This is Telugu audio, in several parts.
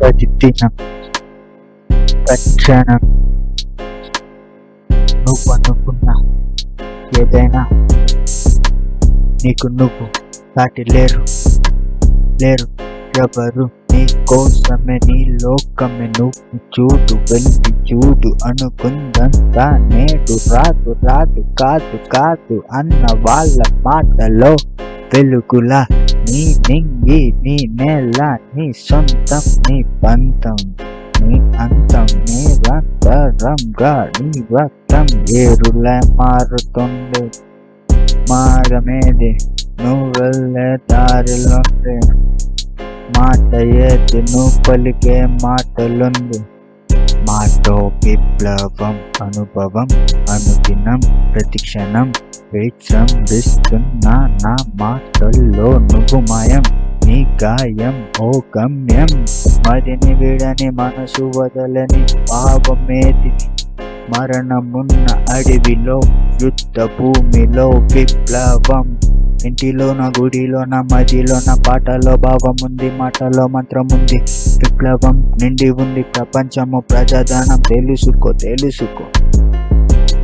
ప్రతిదినం తక్షణం నువ్వు అనుకున్న ఏదైనా నీకు నువ్వు దాటి లేరు. లేరు. ఎవరు నీ కోసమే నీ లోకమే నువ్వు చూడు వెళ్ళి చూడు అనుకుందంతా నేడు రాదు రాదు కాదు కాదు అన్న వాళ్ళ మాటలో వెలుగులా నింగి నీ నేల నీ సొంతం నీ పంతం నీ అంతం నీ రక్తరంగా నీ రక్తం ఏరులే మారుతుంది మార్గమేది నువ్వు వెళ్ళే దారిలోంది మాట ఏది నువ్వు పలికే మాటలుంది మాటో విప్లవం అనుభవం అనుదినం ప్రతిక్షణం విజృంభిస్తున్న నా మాటల్లో నువ్వు మాయం నీ గాయం ఓ గమ్యం. మదిని విడని మనసు వదలని భావమేది మరణమున్న అడవిలో యుద్ధ భూమిలో విప్లవం. ఇంటిలోన గుడిలోన మజిలోన పాటలో భావముంది మాటలో మంత్రముంది విప్లవం నిండి ఉంది ప్రపంచము ప్రజాధనం తెలుసుకో తెలుసుకో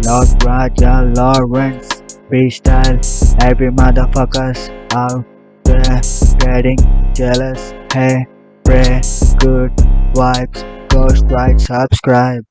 lord Raja Lawrence free style happy mother fuckers are getting jealous hey pray good vibes go strike subscribe